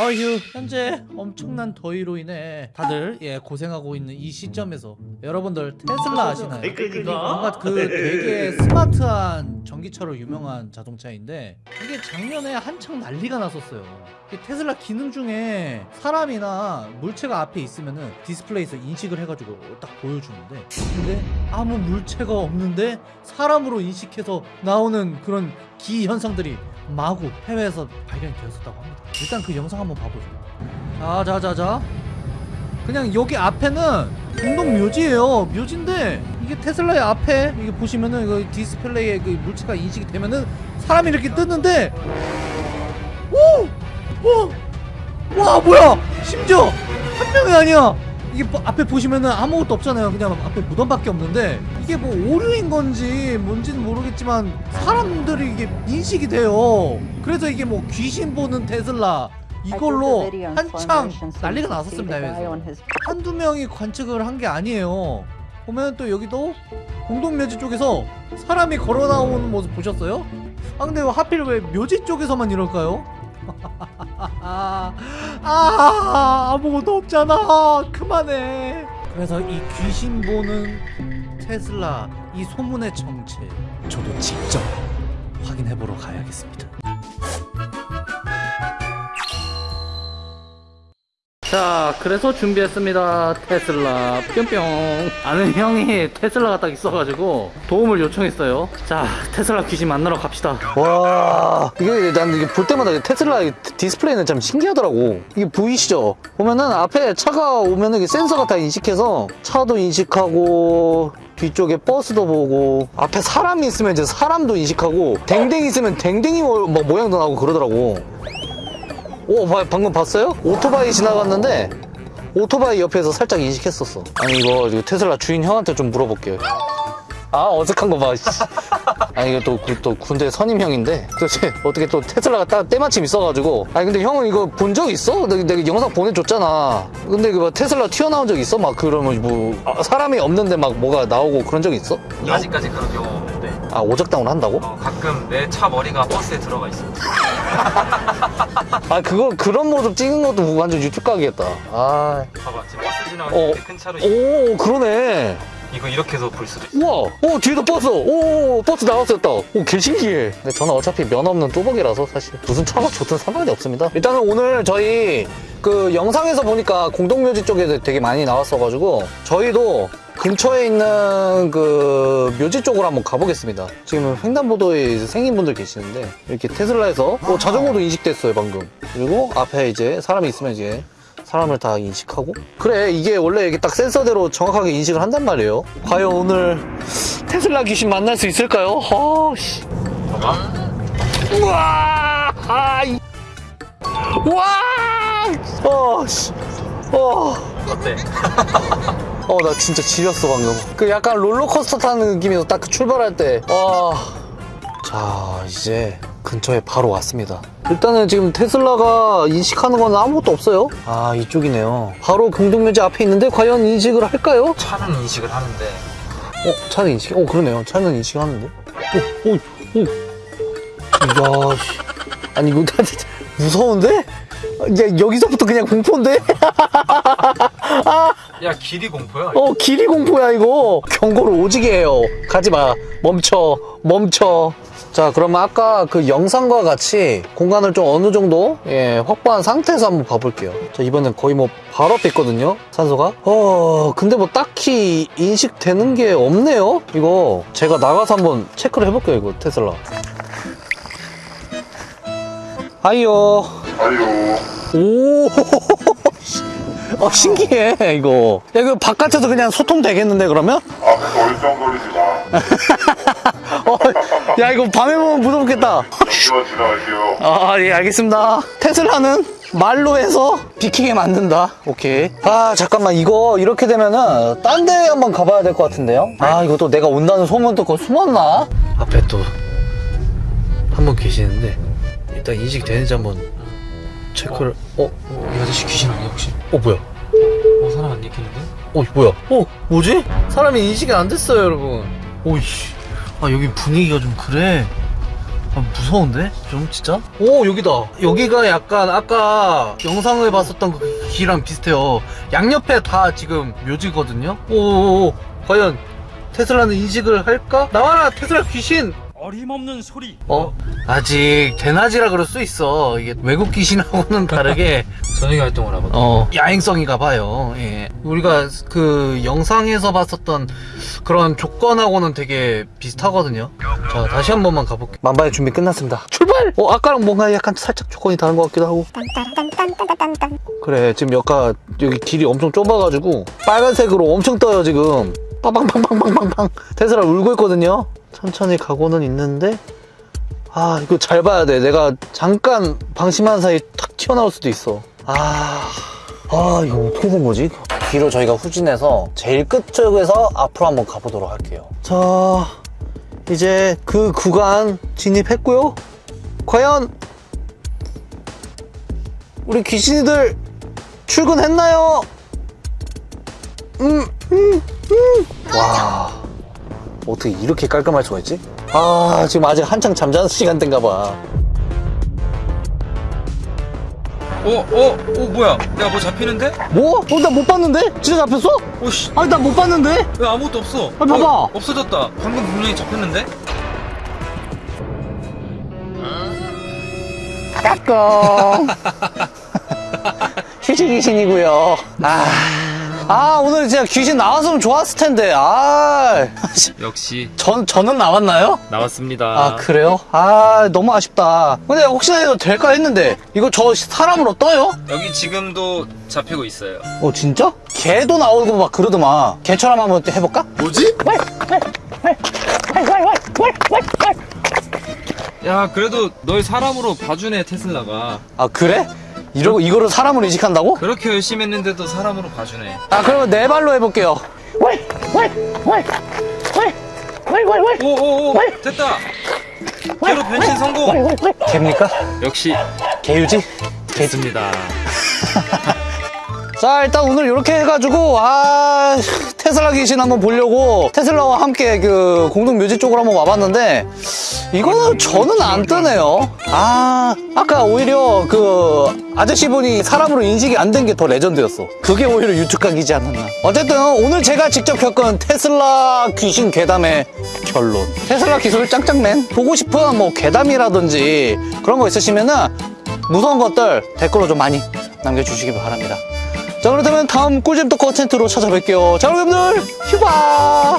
어휴 현재 엄청난 더위로 인해 다들 예 고생하고 있는 이 시점에서 여러분들 테슬라 아시나요? 뭔가 그 되게 스마트한 전기차로 유명한 자동차인데 이게 작년에 한창 난리가 났었어요 이 테슬라 기능 중에 사람이나 물체가 앞에 있으면은 디스플레이에서 인식을 해가지고 딱 보여주는데 근데 아무 물체가 없는데 사람으로 인식해서 나오는 그런 기 현상들이 마구 해외에서 발견이 되었었다고 합니다. 일단 그 영상 한번 봐보죠. 자자자자. 그냥 여기 앞에는 공동 묘지예요. 묘지인데 이게 테슬라의 앞에 이게 보시면은 이거 디스플레이에 그 물체가 인식이 되면은 사람이 이렇게 뜨는데 오! 오! 와 뭐야! 심지어 한 명이 아니야. 이게 뭐 앞에 보시면은 아무것도 없잖아요. 그냥 앞에 무덤밖에 없는데 이게 뭐 오류인 건지 뭔지는 모르겠지만 사람들이 이게 인식이 돼요. 그래서 이게 뭐 귀신 보는 테슬라 이걸로 한창 난리가 났었습니다. 해외에서. 한두 명이 관측을 한 게 아니에요. 보면 또 여기도 공동묘지 쪽에서 사람이 걸어 나오는 모습 보셨어요? 아 근데 왜 하필 왜 묘지 쪽에서만 이럴까요? 아, 아 아무것도 없잖아 그만해 그래서 이 귀신 보는 테슬라 이 소문의 정체 저도 직접 확인해보러 가야겠습니다 자 그래서 준비했습니다. 테슬라. 뿅뿅. 아는 형이 테슬라가 딱 있어가지고 도움을 요청했어요. 자 테슬라 귀신 만나러 갑시다. 와 이게 난 이게 볼 때마다 테슬라 이 디스플레이는 참 신기하더라고. 이게 보이시죠? 보면은 앞에 차가 오면은 센서가 다 인식해서 차도 인식하고 뒤쪽에 버스도 보고 앞에 사람이 있으면 이제 사람도 인식하고 댕댕이 있으면 댕댕이 모, 뭐 모양도 나오고 그러더라고 오 봐- 방금 봤어요? 오토바이 지나갔는데 오토바이 옆에서 살짝 인식했었어 아니 이거 이거 테슬라 주인 형한테 좀 물어볼게요 아 어색한 거 봐. 씨. 아니 이게 또, 그- 또 군대 선임형인데 도대체 어떻게 또 테슬라가 딱 때마침 있어가지고 아니 근데 형은 이거 본 적 있어? 내가, 내가 영상 보내줬잖아. 근데 그뭐 테슬라 튀어나온 적 있어? 막 그러면 뭐 아, 사람이 없는데 막 뭐가 나오고 그런 적 있어? 아직까지 그런 경우 없는데 아 오작당을 한다고? 어, 가끔 내 차 머리가 버스에 들어가 있어 아 그거 그런 모습 찍은 것도 완전 유튜브 가겠다. 아, 봐봐 지금 버스 지나가는 어. 큰 차로 오 그러네. 이거 이렇게 해서 볼 수도 있어 우와, 오 뒤에도 버스, 오 버스 나왔었다. 오 개 신기해. 근데 저는 어차피 면허 없는 뚜벅이라서 사실 무슨 차가 좋든 상관이 없습니다. 일단은 오늘 저희 그 영상에서 보니까 공동묘지 쪽에 되게 많이 나왔어가지고 저희도 근처에 있는 그 묘지 쪽으로 한번 가보겠습니다. 지금 횡단보도에 생인분들 계시는데 이렇게 테슬라에서 어, 자전거도 인식됐어요 방금. 그리고 앞에 이제 사람이 있으면 이제 사람을 다 인식하고 그래 이게 원래 이게 딱 센서대로 정확하게 인식을 한단 말이에요 과연 오늘 테슬라 귀신 만날 수 있을까요? 어씨 봐봐 우와 아 이 우와 어씨 어. 어때? 어, 나 진짜 지렸어, 방금. 그 약간 롤러코스터 타는 느낌에서 딱 그 출발할 때. 와. 자, 이제 근처에 바로 왔습니다. 일단은 지금 테슬라가 인식하는 건 아무것도 없어요. 아, 이쪽이네요. 바로 공동묘지 앞에 있는데 과연 인식을 할까요? 차는 인식을 하는데 어, 차는 인식, 어, 그러네요. 차는 인식하는데. 오, 오, 오. 이야, 씨. 아니, 이거 무서운데? 야, 여기서부터 그냥 공포인데? 야 길이 공포야 어, 길이 공포야, 이거. 경고를 오지게 해요. 가지 마. 멈춰. 멈춰. 자, 그러면 아까 그 영상과 같이 공간을 좀 어느 정도, 예, 확보한 상태에서 한번 봐볼게요. 자, 이번엔 거의 뭐 바로 앞에 있거든요. 산소가. 어, 근데 뭐 딱히 인식되는 게 없네요. 이거 제가 나가서 한번 체크를 해볼게요, 이거 테슬라. 하이요. 아유, 오. 어, 신기해, 이거. 야, 이거 바깥에서 그냥 소통 되겠는데, 그러면? 앞에서 얼쩡거리지 마. 어, 야, 이거 밤에 보면 무섭겠다. 이거 지나가시오. 아, 예, 알겠습니다. 테슬라는 말로 해서 비키게 만든다. 오케이. 아, 잠깐만. 이거 이렇게 되면은 딴 데 한번 가봐야 될 것 같은데요? 아, 이거 또 내가 온다는 소문 듣고 숨었나? 앞에 또 한 분 계시는데 일단 인식 되는지 한번 체크를 어? 이 아저씨 귀신 아니야 혹시? 어, 뭐야? 어 사람 안 읽히는데? 어, 뭐야? 어, 뭐지? 사람이 인식이 안 됐어요, 여러분. 오이씨. 아, 여기 분위기가 좀 그래. 아, 무서운데? 좀 진짜? 오 여기다 여기가 약간 아까 영상을 봤었던 그 길이랑 비슷해요 양옆에 다 지금 묘지거든요 오오오 과연 테슬라는 인식을 할까? 나와라 테슬라 귀신 어림없는 소리. 어? 아직 대낮이라 그럴 수 있어 이게 외국 귀신하고는 다르게 저녁에 활동을 하거든. 어 야행성인가 봐요 예. 우리가 그 영상에서 봤었던 그런 조건하고는 되게 비슷하거든요 자 다시 한 번만 가볼게요 만반의 준비 끝났습니다. 출발! 어, 아까랑 뭔가 약간 살짝 조건이 다른 것 같기도 하고. 그래, 지금 여가 여기 길이 엄청 좁아가지고 빨간색으로 엄청 떠요, 지금. 빵빵빵빵빵빵빵. 테슬라 울고 있거든요. 천천히 가고는 있는데, 아, 이거 잘 봐야 돼. 내가 잠깐 방심한 사이 탁 튀어나올 수도 있어. 아, 아, 이거 어떻게 된 거지? 뒤로 저희가 후진해서 제일 끝쪽에서 앞으로 한번 가보도록 할게요. 자, 이제 그 구간 진입했고요. 과연 우리 귀신이들 출근했나요? 음, 음, 음. 와, 어떻게 이렇게 깔끔할 수가 있지? 아, 지금 아직 한창 잠자는 시간대인가 봐. 어, 어, 어, 뭐야? 내가 뭐 잡히는데? 뭐? 어, 나 못 봤는데? 진짜 잡혔어? 오씨, 아니, 나 못 봤는데? 왜 아무것도 없어? 아, 봐봐. 어, 없어졌다. 방금 분명히 잡혔는데? 까꿍. 휴지 귀신이고요. 아, 아 오늘 진짜 귀신 나왔으면 좋았을 텐데. 아, 역시 전 저는 나왔나요? 나왔습니다. 아 그래요? 아 너무 아쉽다. 근데 혹시나 해도 될까 했는데 이거 저 사람으로 떠요? 여기 지금도 잡히고 있어요. 어 진짜? 개도 나오고 막 그러더만. 개처럼 한번 또 해볼까? 뭐지? 야, 그래도 널 사람으로 봐주네 테슬라가. 아 그래? 이러고 이거를 사람으로 인식한다고? 그렇게 열심히 했는데도 사람으로 봐주네. 아 그러면 네 발로 해볼게요. 오오오, 됐다. 개로 변신 성공. 개입니까? 역시 개유지? 됐습니다. 자 일단 오늘 이렇게 해가지고 아 테슬라 귀신 한번 보려고 테슬라와 함께 그 공동 묘지 쪽으로 한번 와봤는데 이거는 저는 안 뜨네요. 아 아까 오히려 그 아저씨분이 사람으로 인식이 안 된 게 더 레전드였어. 그게 오히려 유튭각이지 않았나. 어쨌든 오늘 제가 직접 겪은 테슬라 귀신 괴담의 결론. 테슬라 기술 짱짱맨. 보고 싶은 뭐 괴담이라든지 그런 거 있으시면은 무서운 것들 댓글로 좀 많이 남겨주시기 바랍니다 자 그렇다면 다음 꿀잼 또 컨텐츠로 찾아뵐게요. 자 여러분들 휴바